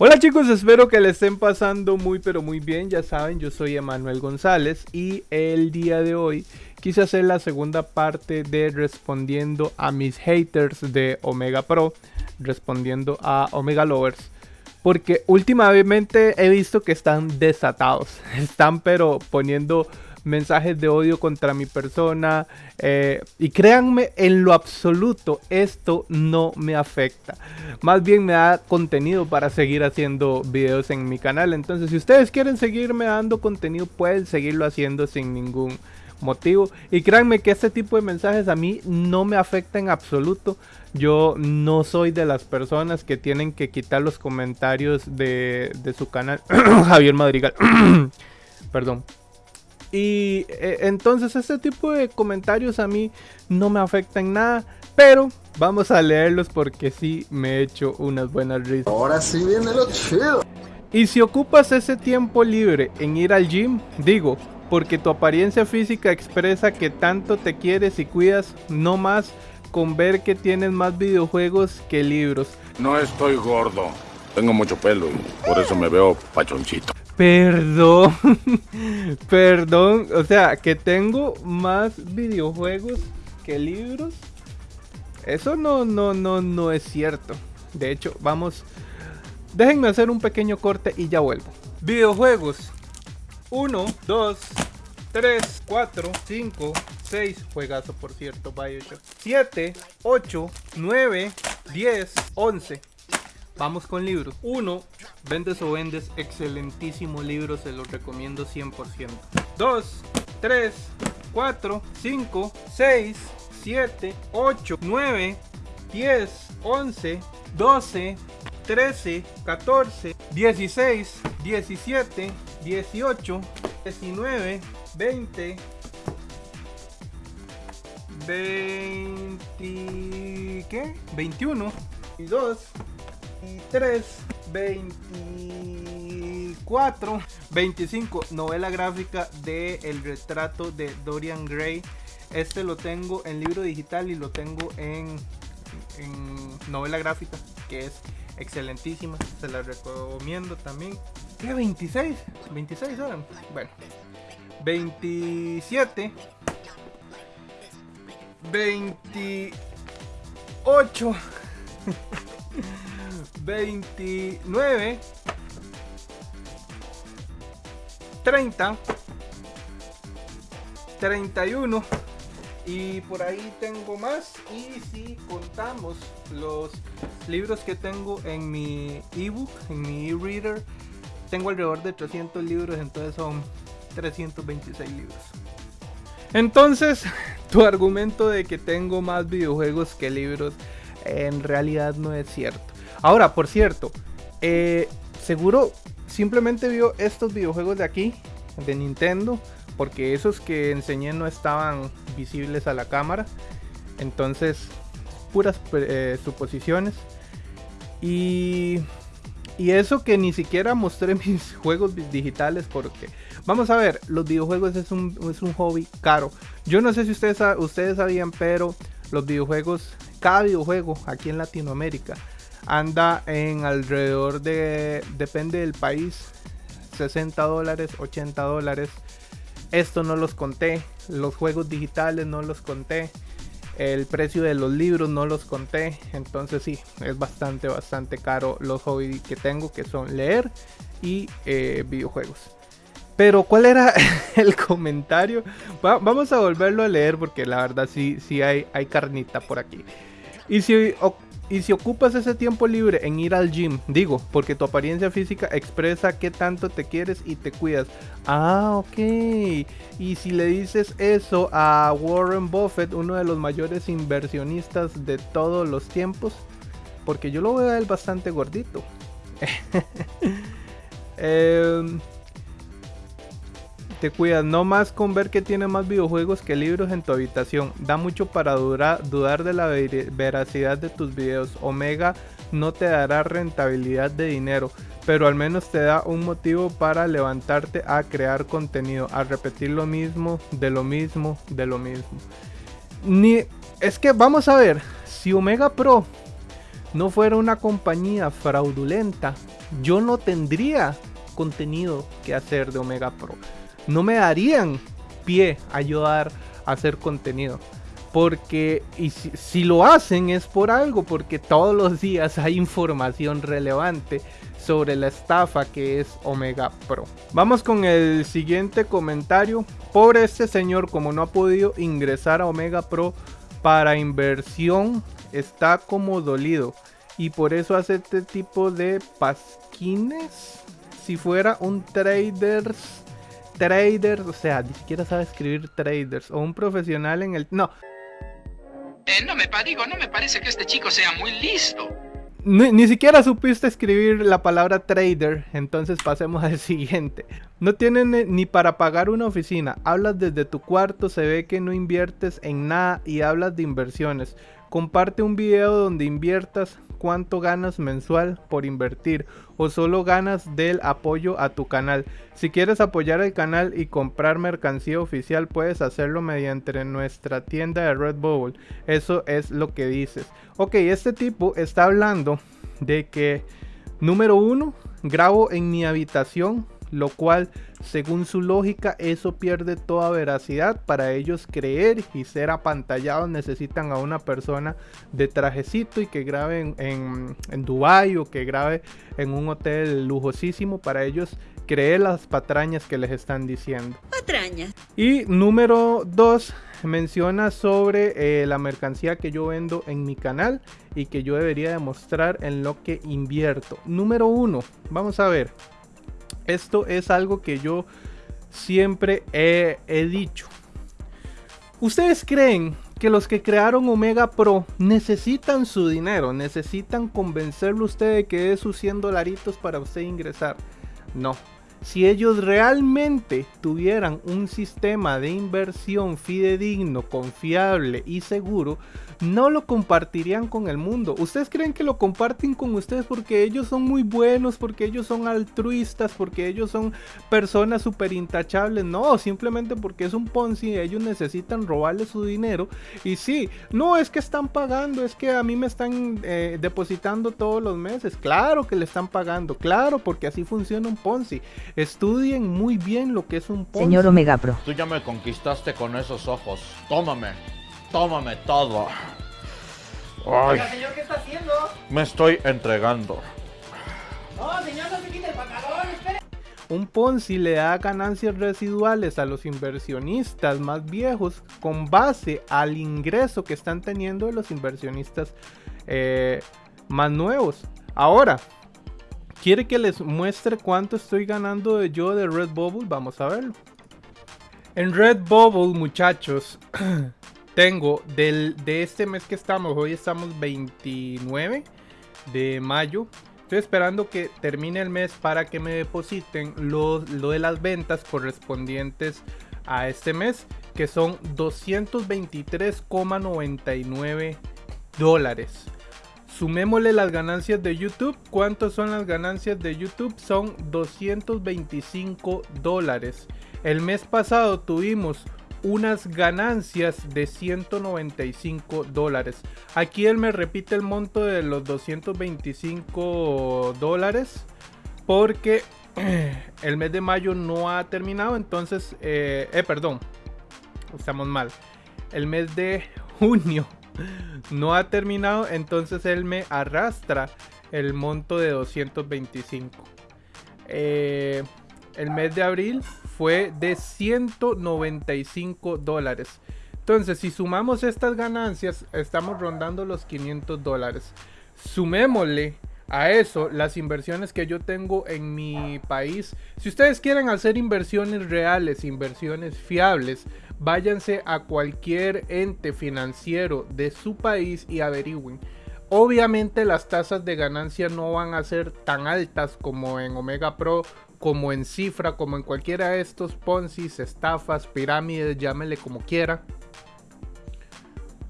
Hola chicos, espero que le estén pasando muy pero muy bien. Ya saben, yo soy Emanuel González y el día de hoy quise hacer la segunda parte de respondiendo a mis haters de Omega Pro, respondiendo a Omega Lovers. Porque últimamente he visto que están desatados, están pero poniendo mensajes de odio contra mi persona. Eh, y créanme, en lo absoluto, esto no me afecta. Más bien me da contenido para seguir haciendo videos en mi canal. Entonces, si ustedes quieren seguirme dando contenido, pueden seguirlo haciendo sin ningún motivo. Y créanme que este tipo de mensajes a mí no me afecta en absoluto. Yo no soy de las personas que tienen que quitar los comentarios de, de su canal. Javier Madrigal. Perdón. Y eh, entonces este tipo de comentarios a mí no me afectan nada. Pero vamos a leerlos porque sí me he hecho unas buenas risas. Ahora sí viene lo chido. Y si ocupas ese tiempo libre en ir al gym, digo, porque tu apariencia física expresa que tanto te quieres y cuidas, no más con ver que tienes más videojuegos que libros. No estoy gordo, tengo mucho pelo y por eso me veo pachoncito. Perdón, perdón, o sea, que tengo más videojuegos que libros. Eso no, no, no, no es cierto. De hecho, vamos, déjenme hacer un pequeño corte y ya vuelvo. Videojuegos. 1, 2, 3, 4, 5, 6. Juegazo, por cierto, Bioshock. 7, 8, 9, 10, 11. Vamos con libros. Uno, Vendes o Vendes, excelentísimo libro, se lo recomiendo 100%. 2, 3, 4, 5, 6, 7, 8, 9, 10, 11, 12, 13, 14, 16, 17, 18, 19, 20, 20, ¿qué? 21, y 2, 23, 24, 25. Novela gráfica de El retrato de Dorian Gray. Este lo tengo en libro digital y lo tengo en, novela gráfica, que es excelentísima. Se la recomiendo también. ¿Qué? 26. 26 horas. Bueno. 27. 28. 29 30 31 y por ahí tengo más. Y si contamos los libros que tengo en mi ebook en mi e-reader tengo alrededor de 300 libros. Entonces son 326 libros. Entonces tu argumento de que tengo más videojuegos que libros en realidad no es cierto Ahora, por cierto, eh, seguro simplemente vio estos videojuegos de aquí, de Nintendo, porque esos que enseñé no estaban visibles a la cámara. Entonces, puras eh, suposiciones. Y, y eso que ni siquiera mostré mis juegos digitales porque... Vamos a ver, los videojuegos es un, es un hobby caro. Yo no sé si ustedes, ustedes sabían, pero los videojuegos, cada videojuego aquí en Latinoamérica anda en alrededor de, depende del país, 60 dólares, 80 dólares. Esto no los conté, los juegos digitales no los conté, el precio de los libros no los conté, entonces sí, es bastante, bastante caro los hobbies que tengo, que son leer y eh, videojuegos. Pero ¿cuál era el comentario? vamos a volverlo a leer porque la verdad sí, sí hay, hay carnita por aquí. Y si y si ocupas ese tiempo libre en ir al gym, digo, porque tu apariencia física expresa qué tanto te quieres y te cuidas. Ah, ok. Y si le dices eso a Warren Buffett, uno de los mayores inversionistas de todos los tiempos, porque yo lo veo a él bastante gordito. eh, te cuidas, no más con ver que tiene más videojuegos que libros en tu habitación. Da mucho para dudar de la veracidad de tus videos. Omega no te dará rentabilidad de dinero, pero al menos te da un motivo para levantarte a crear contenido, a repetir lo mismo, de lo mismo, de lo mismo. Ni es que vamos a ver, si Omega Pro no fuera una compañía fraudulenta, yo no tendría contenido que hacer de Omega Pro. No me darían pie a ayudar a hacer contenido. Porque y si, lo hacen es por algo, porque todos los días hay información relevante sobre la estafa que es Omega Pro. Vamos con el siguiente comentario. Pobre este señor, como no ha podido ingresar a Omega Pro para inversión, está como dolido. Y por eso hace este tipo de pasquines. Si fuera un traders, traders, o sea, ni siquiera sabe escribir traders, o un profesional en el... No, eh, no me digo, no me parece que este chico sea muy listo. Ni, siquiera supiste escribir la palabra trader, entonces pasemos al siguiente. No tienen ni para pagar una oficina, hablas desde tu cuarto, se ve que no inviertes en nada y hablas de inversiones. Comparte un video donde inviertas cuánto ganas mensual por invertir o solo ganas del apoyo a tu canal. Si quieres apoyar el canal y comprar mercancía oficial puedes hacerlo mediante nuestra tienda de Redbubble. Eso es lo que dices. Ok, este tipo está hablando de que número uno, grabo en mi habitación lo cual según su lógica eso pierde toda veracidad. Para ellos creer y ser apantallados necesitan a una persona de trajecito y que grabe en, en, Dubai o que grabe en un hotel lujosísimo. Para ellos creer las patrañas que les están diciendo. Patrañas. Y número 2 menciona sobre eh, la mercancía que yo vendo en mi canal y que yo debería demostrar en lo que invierto. Número 1, vamos a ver. Esto es algo que yo siempre he, dicho. ¿Ustedes creen que los que crearon Omega Pro necesitan su dinero? ¿Necesitan convencerlo usted de que es sus 100 dolaritos para usted ingresar? No. Si ellos realmente tuvieran un sistema de inversión fidedigno, confiable y seguro, no lo compartirían con el mundo. ¿Ustedes creen que lo comparten con ustedes porque ellos son muy buenos, porque ellos son altruistas, porque ellos son personas súper intachables? No, simplemente porque es un Ponzi, ellos necesitan robarle su dinero. Y sí, no es que están pagando, es que a mí me están eh, depositando todos los meses. Claro que le están pagando, claro, porque así funciona un Ponzi. Estudien muy bien lo que es un Ponzi. Señor Omega Pro. Tú ya me conquistaste con esos ojos. Tómame. Tómame todo. Ay, señor, ¿qué está haciendo? Me estoy entregando. No, señor, no se quite el pantalón, espere. Un Ponzi le da ganancias residuales a los inversionistas más viejos con base al ingreso que están teniendo los inversionistas eh, más nuevos. Ahora, ¿quiere que les muestre cuánto estoy ganando yo de Redbubble? Vamos a verlo. En Redbubble, muchachos, tengo del, de este mes que estamos, hoy estamos 29 de mayo. Estoy esperando que termine el mes para que me depositen lo, lo de las ventas correspondientes a este mes, que son 223,99 dólares. Sumémosle las ganancias de YouTube. ¿Cuántas son las ganancias de YouTube? Son 225 dólares. El mes pasado tuvimos unas ganancias de 195 dólares. Aquí él me repite el monto de los 225 dólares porque el mes de mayo no ha terminado. Entonces, eh, eh, perdón, estamos mal. El mes de junio no ha terminado. Entonces él me arrastra el monto de 225. Eh, el mes de abril fue de 195 dólares. Entonces, si sumamos estas ganancias, estamos rondando los 500 dólares. Sumémosle a eso las inversiones que yo tengo en mi país. Si ustedes quieren hacer inversiones reales, inversiones fiables, váyanse a cualquier ente financiero de su país y averigüen. Obviamente las tasas de ganancia no van a ser tan altas como en Omega Pro como en cifra, como en cualquiera de estos Ponzi's, estafas, pirámides, llámele como quiera.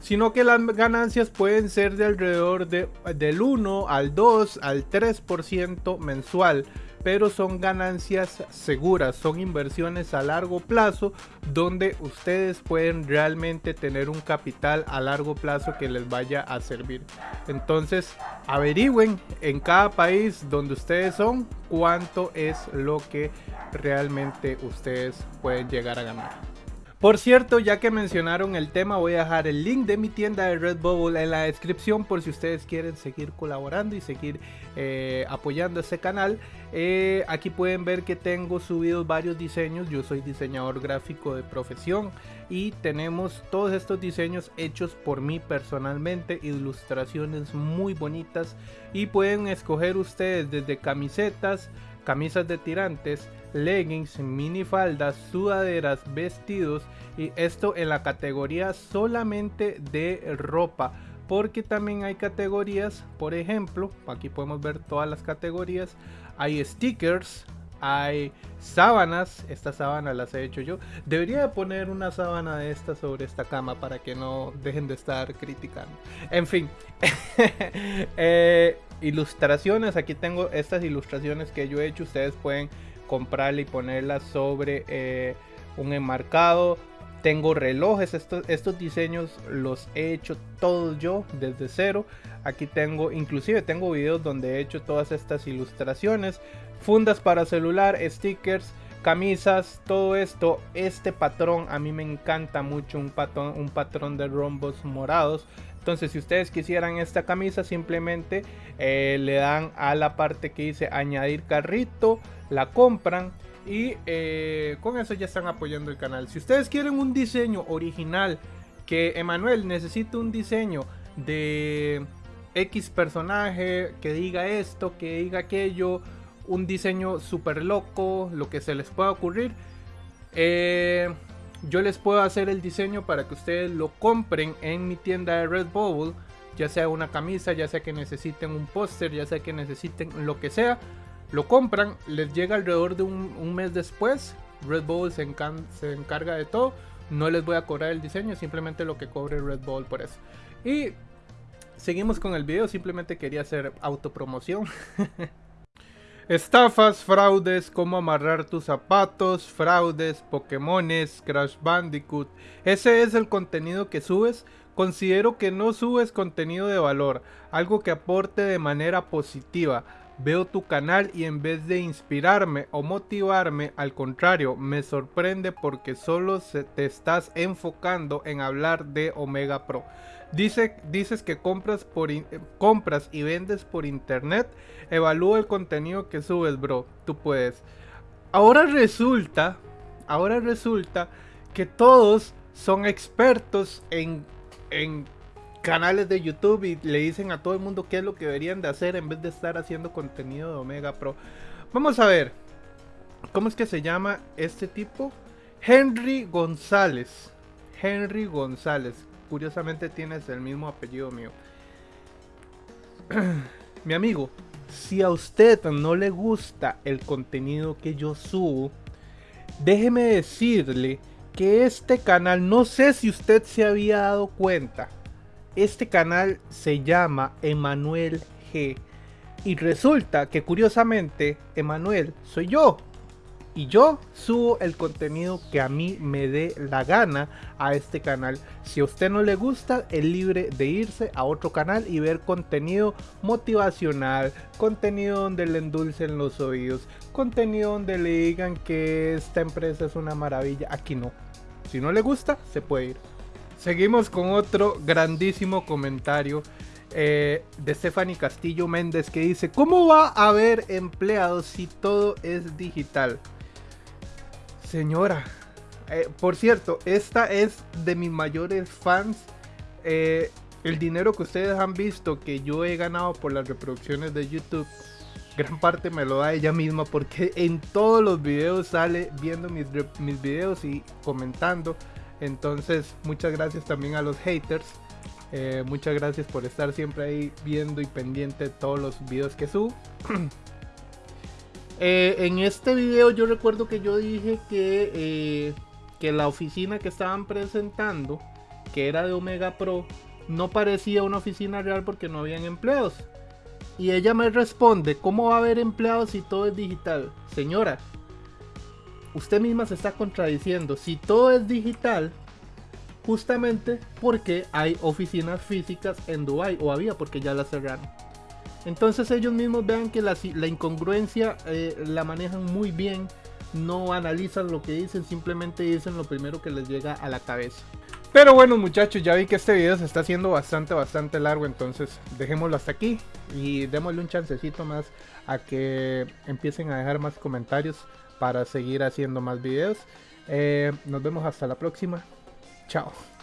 Sino que las ganancias pueden ser de alrededor de, del 1 al 2 al 3% mensual. Pero son ganancias seguras, son inversiones a largo plazo donde ustedes pueden realmente tener un capital a largo plazo que les vaya a servir. Entonces, averigüen en cada país donde ustedes son cuánto es lo que realmente ustedes pueden llegar a ganar. Por cierto, ya que mencionaron el tema, voy a dejar el link de mi tienda de Redbubble en la descripción por si ustedes quieren seguir colaborando y seguir eh, apoyando este canal. Eh, aquí pueden ver que tengo subidos varios diseños. Yo soy diseñador gráfico de profesión y tenemos todos estos diseños hechos por mí personalmente. Ilustraciones muy bonitas y pueden escoger ustedes desde camisetas, camisas de tirantes, leggings, minifaldas, sudaderas, vestidos y esto en la categoría solamente de ropa porque también hay categorías, por ejemplo, aquí podemos ver todas las categorías, hay stickers, hay sábanas, estas sábanas las he hecho yo. Debería poner una sábana de esta sobre esta cama para que no dejen de estar criticando. En fin, eh, ilustraciones, aquí tengo estas ilustraciones que yo he hecho, ustedes pueden comprarla y ponerla sobre eh, un enmarcado. Tengo relojes, estos, diseños los he hecho todos yo desde cero. Aquí tengo, inclusive tengo videos donde he hecho todas estas ilustraciones. Fundas para celular, stickers, camisas, todo esto. Este patrón a mí me encanta mucho, un patrón, un patrón de rombos morados. Entonces, si ustedes quisieran esta camisa, simplemente eh, le dan a la parte que dice añadir carrito, la compran y eh, con eso ya están apoyando el canal. Si ustedes quieren un diseño original, que Emanuel necesita un diseño de X personaje, que diga esto, que diga aquello, un diseño súper loco, lo que se les pueda ocurrir. Eh, yo les puedo hacer el diseño para que ustedes lo compren en mi tienda de Redbubble, ya sea una camisa, ya sea que necesiten un póster, ya sea que necesiten lo que sea, lo compran, les llega alrededor de un, mes después, Redbubble se, se encarga de todo, no les voy a cobrar el diseño, simplemente lo que cobre Redbubble por eso. Y seguimos con el video, simplemente quería hacer autopromoción. Estafas, fraudes, cómo amarrar tus zapatos, fraudes, Pokémones, Crash Bandicoot. Ese es el contenido que subes. Considero que no subes contenido de valor, algo que aporte de manera positiva. Veo tu canal y en vez de inspirarme o motivarme, al contrario, me sorprende porque solo te estás enfocando en hablar de Omega Pro. Dice, dices que compras, por compras y vendes por internet. Evalúa el contenido que subes, bro. Tú puedes. Ahora resulta, ahora resulta que todos son expertos en, en canales de YouTube y le dicen a todo el mundo qué es lo que deberían de hacer en vez de estar haciendo contenido de Omega Pro. Vamos a ver. ¿Cómo es que se llama este tipo? Henry González. Henry González curiosamente tienes el mismo apellido mío. Mi amigo, si a usted no le gusta el contenido que yo subo, déjeme decirle que este canal, no sé si usted se había dado cuenta, este canal se llama Emanuel G. Y resulta que curiosamente, Emanuel soy yo y yo subo el contenido que a mí me dé la gana a este canal. Si a usted no le gusta, es libre de irse a otro canal y ver contenido motivacional, contenido donde le endulcen los oídos, contenido donde le digan que esta empresa es una maravilla. Aquí no. Si no le gusta, se puede ir. Seguimos con otro grandísimo comentario. Eh, de Stephanie Castillo Méndez que dice, ¿cómo va a haber empleados si todo es digital? Señora, eh, por cierto, esta es de mis mayores fans. Eh, el dinero que ustedes han visto que yo he ganado por las reproducciones de YouTube, gran parte me lo da ella misma porque en todos los videos sale viendo mis, mis videos y comentando. Entonces, muchas gracias también a los haters. Eh, muchas gracias por estar siempre ahí viendo y pendiente todos los videos que subo. Eh, en este video yo recuerdo que yo dije que, eh, que la oficina que estaban presentando, que era de Omega Pro, no parecía una oficina real porque no habían empleos. Y ella me responde, ¿cómo va a haber empleados si todo es digital? Señora, usted misma se está contradiciendo. Si todo es digital, justamente porque hay oficinas físicas en Dubai o había porque ya las cerraron. Entonces ellos mismos vean que la, incongruencia eh, la manejan muy bien, no analizan lo que dicen, simplemente dicen lo primero que les llega a la cabeza. Pero bueno muchachos, ya vi que este video se está haciendo bastante, bastante largo, entonces dejémoslo hasta aquí y démosle un chancecito más a que empiecen a dejar más comentarios para seguir haciendo más videos. Eh, nos vemos hasta la próxima. Chao.